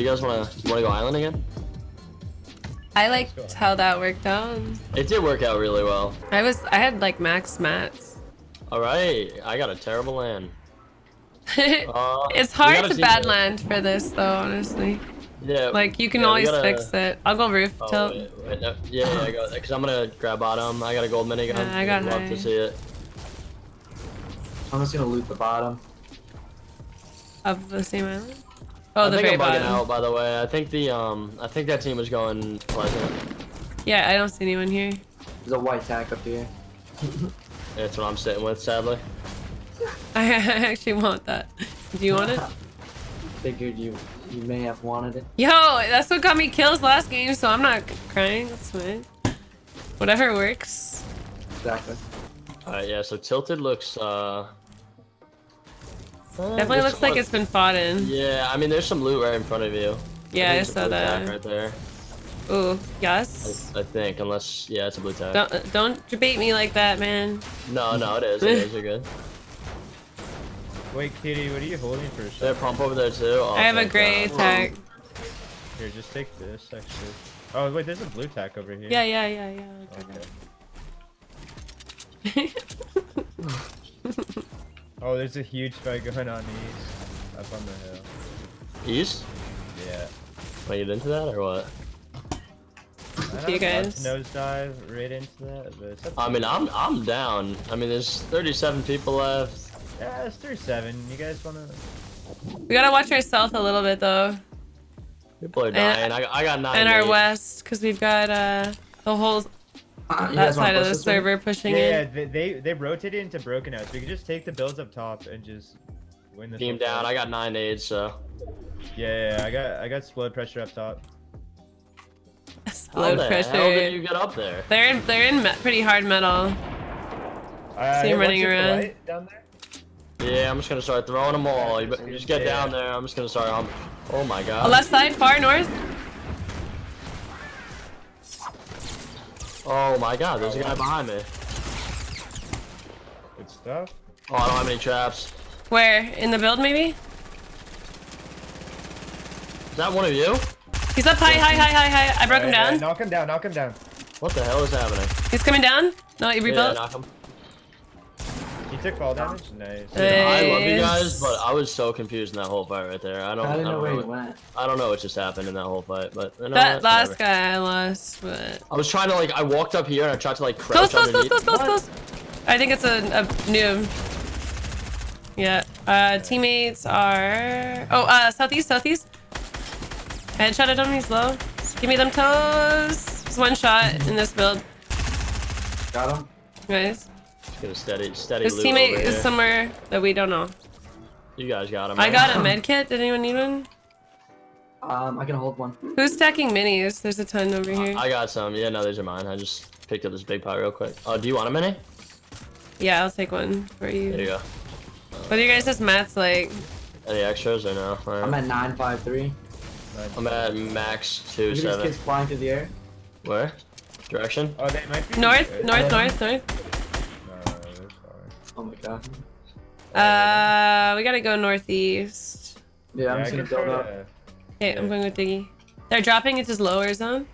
do you guys wanna you wanna go island again? I liked how that worked out. It did work out really well. I was I had like max mats. All right, I got a terrible land. Uh, it's hard gotta bad the- land for this though, honestly. Yeah. Like you can yeah, always gotta- fix it. I'll go roof Oh, tilt. wait, wait, no, yeah, yeah, I got because I'm gonna grab bottom. I got a gold minigun. Yeah, I got Love high. to see it. I'm just gonna loot the bottom. Of the same island? Oh, I the think I'm bugging out, by the way. I think the um, I think that team was going pleasant. Yeah, I don't see anyone here. There's a white tack up here. That's what I'm sitting with, sadly. I actually want that. Do you want it? Figured you you may have wanted it. Yo, that's what got me kills last game, so I'm not crying. That's fine. Whatever works. Exactly. All right, yeah. So tilted looks uh. Uh, Definitely there's looks like it's been fought in. Yeah, I mean, there's some loot right in front of you. Yeah, I think it's a saw that. right there. Ooh, yes. I, I think, unless yeah, it's a blue tag. Don't don't debate me like that, man. No, no, it is. It is. You're good. Wait, Kitty, what are you holding for a There, second? pump over there too. Oh, I have a thank gray God. tag. Here, just take this, actually. Oh, wait, there's a blue tack over here. Yeah, yeah, yeah, yeah. I'll Okay. take Oh, there's a huge fight going on east. Up on the hill. East? Yeah. Want to get into that or what? I you don't know, guys. Nosedive right into that, but it's up to I mean. I'm I'm down. I mean, there's 37 people left. Yeah, it's 37. You guys wanna? We gotta watch our south a little bit though, People are dying. I, I got nine. and our eight. west, because we've got uh the whole Uh, you that side of the this way? server pushing Yeah, yeah. in. They, they they rotated into broken out, so we can just take the builds up top and just win the Team down. I got nine aids, so. Yeah, yeah, yeah, I got I got blood pressure up top. How Load the pressure. hell did you get up there? They're in they're in me pretty hard metal. Uh, See him running around. right down there. Yeah, I'm just gonna start throwing them all. You, you just get Yeah. down there. I'm just gonna start. Um, oh my god. A left side, far north. Oh my god, there's a guy behind me. Good stuff. Oh, I don't have any traps. Where? In the build maybe? Is that one of you? He's up high, high, high, high, high. I broke him down. alright, knock him down. Knock him down. What the hell is happening? He's coming down. No, he Yeah, knock him. He took fall damage. Nice. Dude, I love you guys, but I was so confused in that whole fight right there. I don't. I didn't know don't where he what- went. I don't know what just happened in that whole fight, but you know that what? last Whatever. guy I lost, but I was trying to like. I walked up here and I tried to like close, crouch close, close, underneath. close, close, close. I think it's a, a noob. Yeah. Uh, teammates are. Oh, uh, southeast, southeast. Headshot at him. He's low. Give me them toes. Just one shot in this build, Got him. guys. Just get a steady, steady His loot teammate over is here. somewhere that we don't know. You guys got him. I right? got a med kit. Did anyone need one? Um, I can hold one. Who's stacking minis? There's a ton over here. I got some. Yeah, no, these are mine. I just picked up this big pot real quick. Oh, do you want a mini? Yeah, I'll take one for you. There you you. go. What do you guys' just mats like? Any extras or no? Alright. I'm at nine five three. I'm at max two Look at these kids flying through the air. Where? Direction? Oh, they might be North, good. north, north, north. No, they're far. Oh my god. Uh, we gotta go northeast. Yeah, I'm just gonna build up. to- Okay, I'm going with Diggy. They're dropping into this lower zone.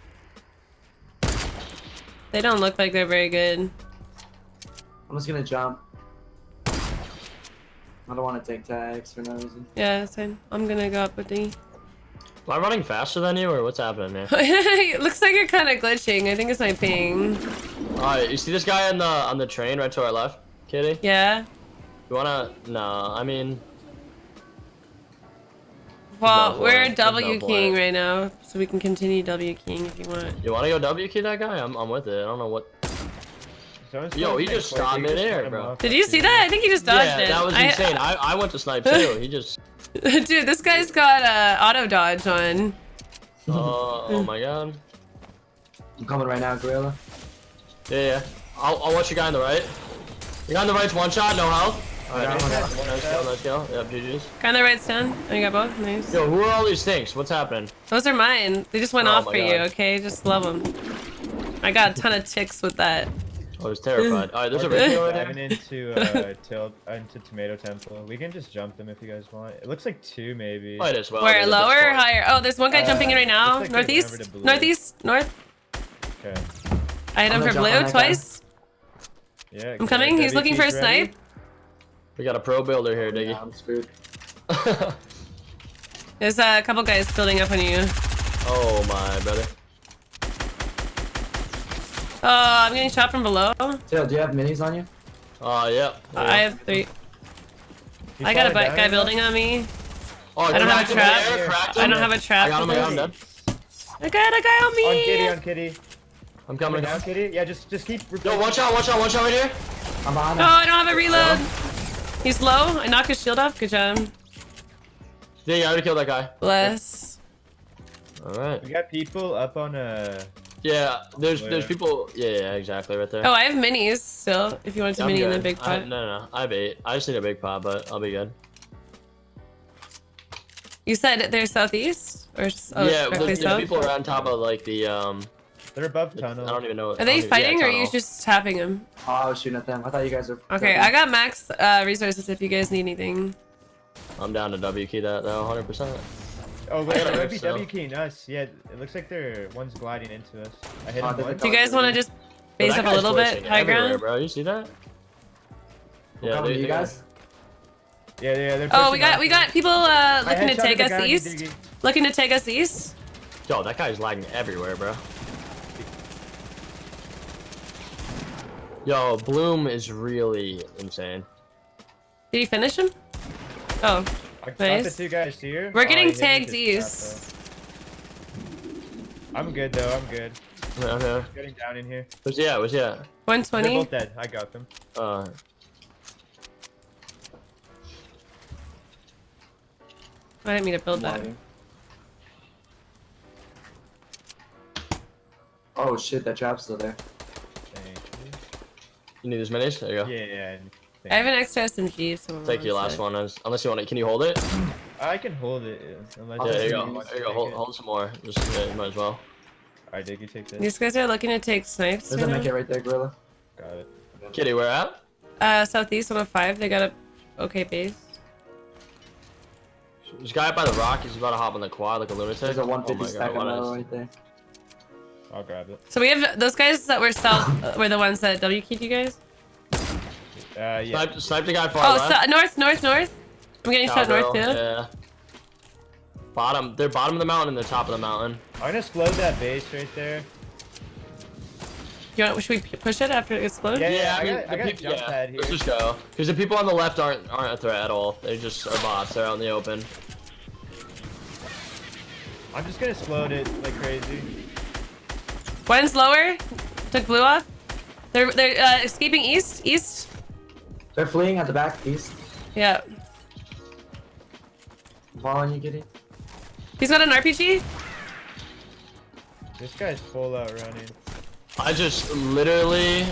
They don't look like they're very good. I'm just gonna jump. I don't want to take tags for no reason. Yeah, that's fine. I'm gonna go up with Diggy. Am I running faster than you or what's happening here? it looks like you're kind of glitching. I think it's my ping. Alright, you see this guy on the on the train right to our left, Kitty? Yeah. You wanna? No, I mean, Well, no we're point. There's no W keying point. right now, so we can continue W keying if you want. you wanna go W key that guy? I'm I'm with it. I don't know what. Yo, he just Snake stopped Force, you midair, bro. Did you see that? I think he just dodged yeah, it. that was I- insane. I, I went to snipe too. He just. Dude, this guy's got uh, auto dodge on. Uh, oh my god. I'm coming right now, Gorilla. Yeah, yeah. I'll, I'll watch your guy on the right. The guy on the right's one shot, no health. Alright, Yeah, nice, one nice kill, nice kill. Yep, GG's. Guy on the right's down. Oh, you got both? Nice. Yo, who are all these things? What's happening? Those are mine. They just went Oh off my for you, okay? Just love them. I got a ton of ticks with that. I was terrified. Alright, there's a We're radio diving into uh, tilt into Tomato Temple. We can just jump them if you guys want. It looks like two maybe. Might as well. Where lower or higher? Oh, there's one guy Uh, jumping in right now. like they went over Northeast, northeast, north. Okay. I hit him for blue on guy. twice. Yeah. I'm coming. He's looking for a snipe. We got a pro builder here, Yeah, Diggy. I'm screwed. There's uh, a couple guys building up on you. oh my brother. Oh, I'm getting shot from below. Tail, do you have minis on you? Oh yeah. yeah. I have three. He I got a falling guy building on me. Oh, I don't have a trap. there, I don't have a trap. I got him. I got him dead. I got a guy on me. On kitty, on kitty. I'm Coming coming. down, kitty. Yeah, just just keep. Yo, watch out! Watch out! Watch out right here. I'm behind Oh, him. I don't have a reload. He's low. I knock his shield off. Good job. Yeah, I already killed that guy. Bless. All right. We got people up on a. Yeah, there's there's people. Yeah, yeah, exactly, right there. Oh, I have minis still. If you want to I'm mini in the good. big I, pot. no, no, no. I have eight. I just need a big pot, but I'll be good. You said they're southeast or s- oh, yeah, directly there's, there's south. people around top of like the um. They're above I tunnel. I don't even know. Are they fighting yeah, or are you just tapping them? Oh, I was shooting at them. I thought you guys were. Okay, I got max uh, resources if you guys need anything. I'm down to W key that though, 100. percent Oh wait, I might be so. W keying us. Yeah, it looks like they're one's gliding into us. I hit Oh, him there's a once. Do you guys want to just base up a little bit high ground? bro. You see that? Yeah, Yeah, they, you guys. Yeah, yeah, they're. Oh, we got us. we got people uh, looking to take us east. Looking to take us east. Yo, that guy's lagging everywhere, bro. Yo, Bloom is really insane. Did you finish him? Oh, I got the Nice. two guys here. We're Oh, getting he tagged with his east. trap. I'm good though. I'm good. Okay, okay. Getting down in here. Where's yeah? Where's yeah? They're both dead. I got them. Uh, I didn't mean to build that. Oh shit, that trap's still there. Thank you need as minis? There you go. Yeah, yeah. I have an extra SMG. If someone Take your last it. one, as- unless you want it. Can you hold it? I can hold it. yeah, Unless Oh, there you go. There you go. Hold, hold some more. Just yeah, you might as well. Alright, Dick, you take this. These guys are looking to take snipes. There's a right make now. it right there, Gorilla. Got it. Kitty, where at? Uh, southeast 105. They got a okay base. There's a guy by the rock. He's about to hop on the quad like a lunatic. There's a Oh 150 my stack God, on what metal is- right there. I'll grab it. So we have those guys that were south uh, were the ones that W keyed you guys. Uh, yeah. Snipe, snipe the guy far Oh, left. so, north, north, north. I'm getting shot north too. Yeah. Bottom. They're bottom of the mountain and they're top of the mountain. I'm gonna explode that base right there. You want? Should we push it after it explodes? Yeah, yeah, I mean, got- I got a jump yeah, pad here. Let's just go. Because the people on the left aren't aren't a threat at all. They just are bots. They're out in the open. I'm just gonna explode it like crazy. One's lower. Took blue off. They're they're uh, escaping east. East. They're fleeing at the back east. Yeah. I'm following you, Kitty. He's got an RPG. This guy's full out running. I just literally.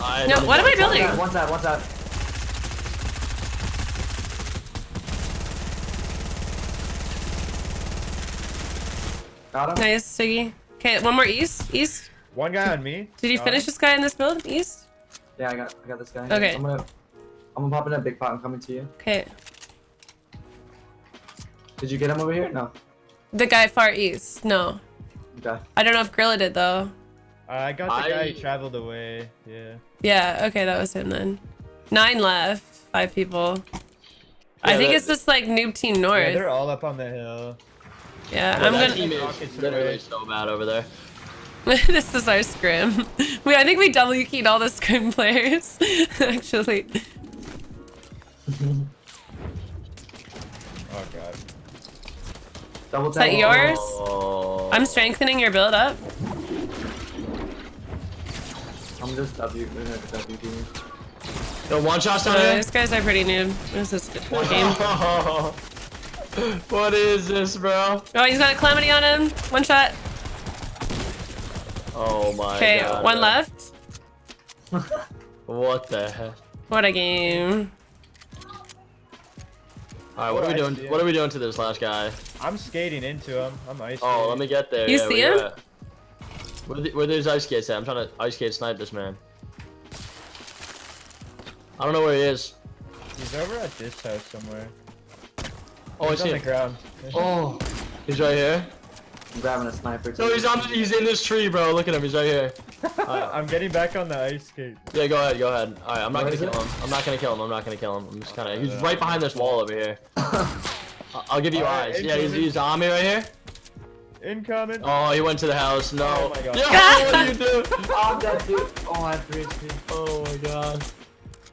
I No, what am I know. building? What's that? What's that? Got him? Nice, Siggy. Okay, one more east. East. One guy on me. Did you finish him. this guy in this build? East. Yeah, I got, I got this guy. Okay. I'm gonna, I'm gonna pop in a big pot. I'm coming to you. Okay. Did you get him over here? No. The guy far east. No. Okay. I don't know if Grilla did though. Uh, I got the guy I- who traveled away. Yeah. Yeah. Okay, that was him then. Nine left. Five people. I think that- it's just like noob team North. Yeah, north. they're all up on the hill. Yeah, Well, I'm gonna. team Rockets is literally so bad over there. this is our scrim. We I think we W keyed all the scrim players. Actually. Oh god. Double Is that tap. yours? Oh. I'm strengthening your build up. I'm just W. we're gonna W. Yo, one shot So down here. these guys are pretty noob. This is a good game. what is this, bro? Oh, he's got a calamity on him. One shot. Oh my Okay, one left. What the heck? What a game. Alright, what are we I doing? see. What are we doing to this last guy? I'm skating into him. I'm ice. Oh, skating. let me get there. You yeah, see him? at? Where, the, where there's ice skates at? I'm trying to ice skate snipe this man. I don't know where he is. He's over at this house somewhere. Oh, I he's see on the ground. Oh, he's right here. I'm grabbing a sniper. No, he's on. He's in this tree, bro. Look at him. He's right here. I'm getting back on the ice skate. Yeah, go ahead. Go ahead. All right, I'm not Where gonna kill it? him. I'm not gonna kill him. I'm not gonna kill him. I'm just kind of. He's Uh, right behind this wall over here. I- I'll give you Alright, eyes. Yeah, he's, incoming. he's on me right here. Incoming. Oh, he went to the house. No. Oh my God. Yeah, what are you doing? Oh, I'm dead too. Oh, I have three HP. Oh my god.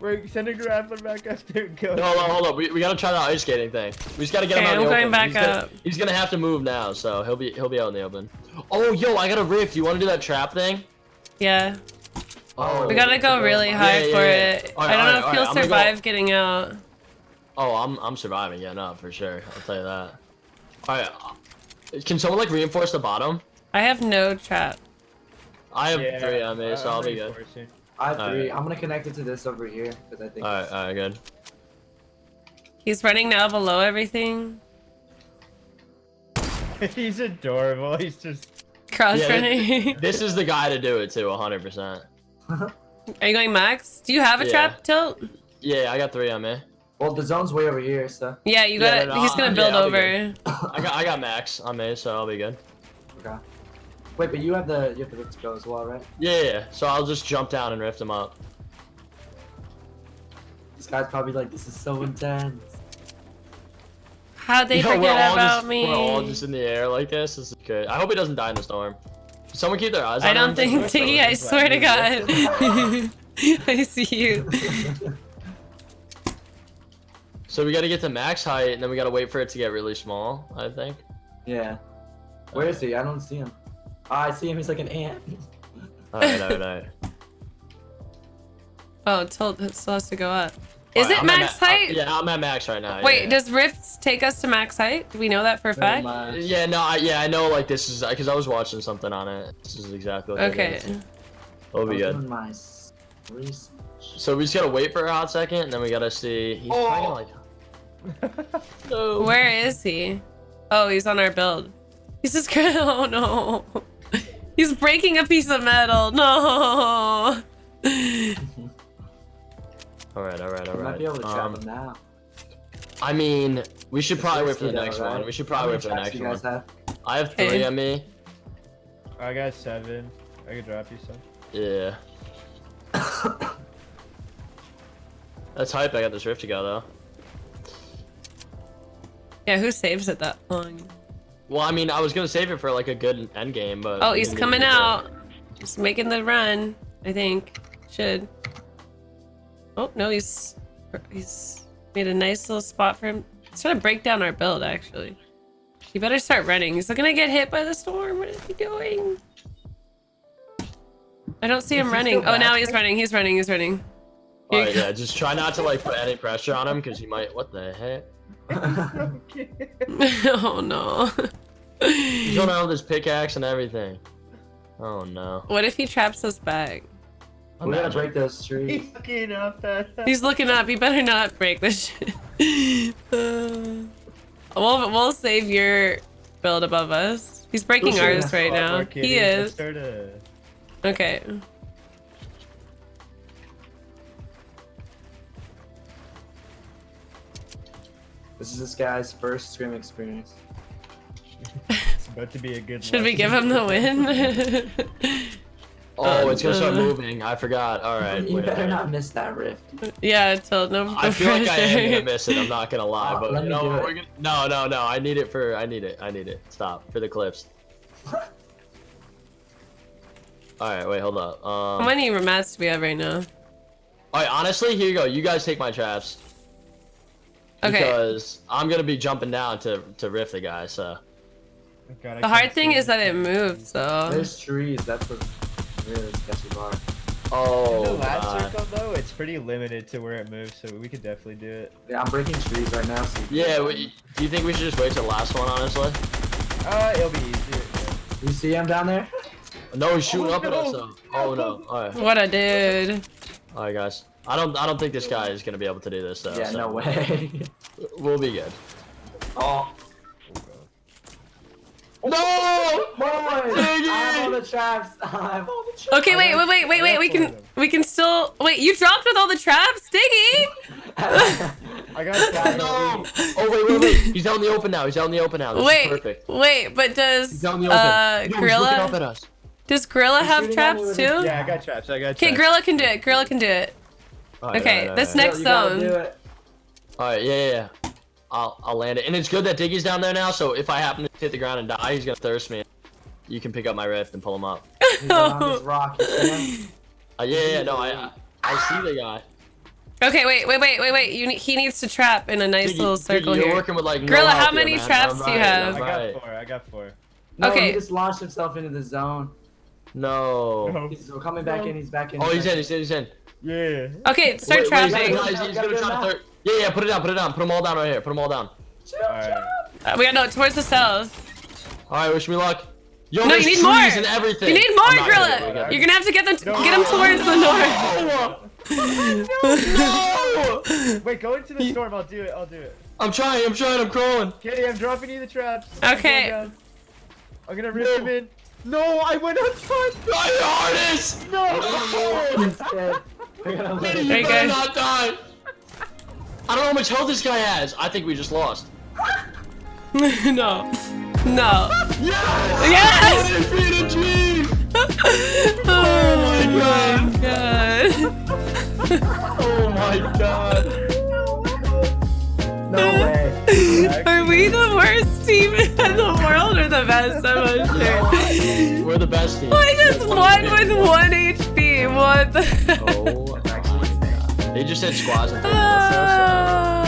We're sending Grappler back up there. Go. Hold on, hold on. We, we gotta try the ice skating thing. We just gotta get him Okay, out in I'm the going open. back he's gonna, up. He's gonna have to move now, so he'll be he'll be out in the open. Oh, yo, I got a rift. You want to do that trap thing? Yeah. Oh, We gotta go really high Yeah, yeah, for yeah. it. Alright, I don't know alright, if he'll alright, I'm gonna go- survive getting out. Oh, I'm I'm surviving. Yeah, no, for sure. I'll tell you that. All right. uh, Can someone like reinforce the bottom? I have no trap. I have Yeah, three on me, so I'm I'll be good. Reinforcing. I have three. Alright. I'm gonna connect it to this over here because I think. All right, all right, good. He's running now below everything. He's adorable. He's just. Cross Yeah, running. This is the guy to do it too, 100%. Are you going max? Do you have a Yeah. trap tilt? Yeah, I got three on me. Well, the zone's way over here, so. Yeah, you Yeah, got no, He's gonna build I'll over. I got I got max on me, so I'll be good. Okay. Wait, but you have the you have the rift to go as well, right? Yeah, yeah, yeah. So I'll just jump down and rift him up. This guy's probably like, this is so intense. How'd they Yo, we're forget all about just, me? We're all just in the air like this. This is good. I hope he doesn't die in the storm. Someone keep their eyes on I don't think Tiggy, I swear to. God. I see you. So we gotta get to max height, and then we gotta wait for it to get really small, I think. Yeah. Where is he? I don't see him. I see him. He's like an ant. Alright, alright, alright. Oh, tilt it still has to go up. Is Alright, it I'm max ma- height? uh, yeah, I'm at max right now. Wait, yeah. does rifts take us to max height? Do we know that for a fact? much. Yeah, no, I, yeah, I know. Like this is because I was watching something on it. This is exactly. What Okay. is. We'll be good. my. So we just gotta wait for a hot second, and then we gotta see. He's Oh. probably gonna, like. No. Where is he? Oh, he's on our build. He's just going Oh no. He's breaking a piece of metal. No. all right, all right, all right. We might be able to trap Um, him now. I mean, we should It's probably wait for risky the though, next right? one. We should probably wait for the next do you one. have? I have three Okay. on me. I got seven. I could drop you some. Yeah. That's hype. I got this rift to go though. Yeah, who saves it that long? Well, I mean, I was gonna save it for like a good end game, but. Oh, he's coming get to it. out. Just making the run. I think. Should. Oh no, he's he's made a nice little spot for him. He's trying to break down our build actually. You better start running. He's gonna get hit by the storm. What is he doing? I don't see Is him he running. Oh, now he's running. He's running. He's running. Here Alright, yeah, just try not to like put any pressure on him because he might. What the heck? oh no. He's going around with his pickaxe and everything. Oh no. what if he traps us back? we gotta break those trees. He's looking up at He's looking up. You better not break this shit. Uh, we'll we'll save your build above us. He's breaking ours right now. He is. Okay. This is this guy's first scrim experience. It's about to be a good. Should we give him the win? Oh, it's gonna start Uh, moving. I forgot. All right. you wait better minute. not miss that rift. yeah, till no, no I feel like I am pressure. gonna miss it. I'm not gonna lie, Oh, but let you know, we're gonna, no, no, no. I need it for. I need it. I need it. Stop for the clips. All right, wait, hold up. How Um, many mats do we have right now? all right, honestly, here you go. You guys take my traps Okay. because I'm gonna be jumping down to to riff the guy. So Oh, God, The hard thing is that it moves, so. There's trees. That's what really sketchy part. oh, the last God. circle though, it's pretty limited to where it moves, so we could definitely do it. Yeah, I'm breaking trees right now. So yeah. We, do you think we should just wait till the last one? Honestly, Uh, it'll be easier. yeah. You see him down there? no, he's shooting Oh, up at us. Though. Oh no. All right, What a dude. all right, guys. I don't. I don't think this guy is gonna be able to do this though. yeah, so no way. We'll be good. oh, No! Boys, I have all the traps. I have all the traps. Okay, wait, wait, wait, wait, wait. We can we can still wait. You dropped with all the traps, Diggy. I got trapped. No! Oh wait, wait, wait! He's out in the open now. He's out in the open now. This is Wait, perfect. wait, but does He's out in the open. uh Yo, he's looking up at us. does Gorilla He's have shooting at me traps too? Yeah, I got traps. I got Okay, traps. Gorilla can do it. Gorilla can do it. Alright, Okay, alright, this alright. next You zone. All right, yeah, yeah, yeah. I'll I'll land it, and it's good that Diggy's down there now. So if I happen to hit the ground and die, he's gonna thirst me. You can pick up my rift and pull him up. He's on this rock. You see him? Uh, yeah, yeah, no, I I, I see the guy. Okay, wait, wait, wait, wait, wait. You ne- he needs to trap in a nice Diggy, little Diggy, circle you're here. working with like no Gorilla, help how many man. traps do you have? I'm I right. got four. I got four. No, Okay. he just launched himself into the zone. No. No. He's coming back in. He's back in. Oh, he's in. He's in. He's in. Yeah. Okay, start Wait, wait, trapping. he's, he's, he's gonna try to third. Yeah, yeah. Put it down. Put it down. Put them all down right here. Put them all down. Alright. Uh, we got no towards the cells. All right. Wish me luck. Yo, No, you need trees more. and everything. You need more, I'm gonna do it Gorilla. again. You're gonna have to get them No. get them towards the north. No! no! Wait, go into the storm. I'll do it. I'll do it. I'm trying. I'm trying. I'm crawling. Kitty, I'm dropping you the traps. Okay. I'm gonna rip him in. No, I went outside. Try hardest. No. He's dead. We're gonna let Kitty, him you better not die. I don't know how much health this guy has. I think we just lost. no. No. Yes! Yes! I defeated G! Oh my oh my god. Oh my god. No way. Are we the worst team in the world or the best? I'm not sure. We're the best team. I just won with one HP. What the? Oh, actually, they just said squads and things. Ah.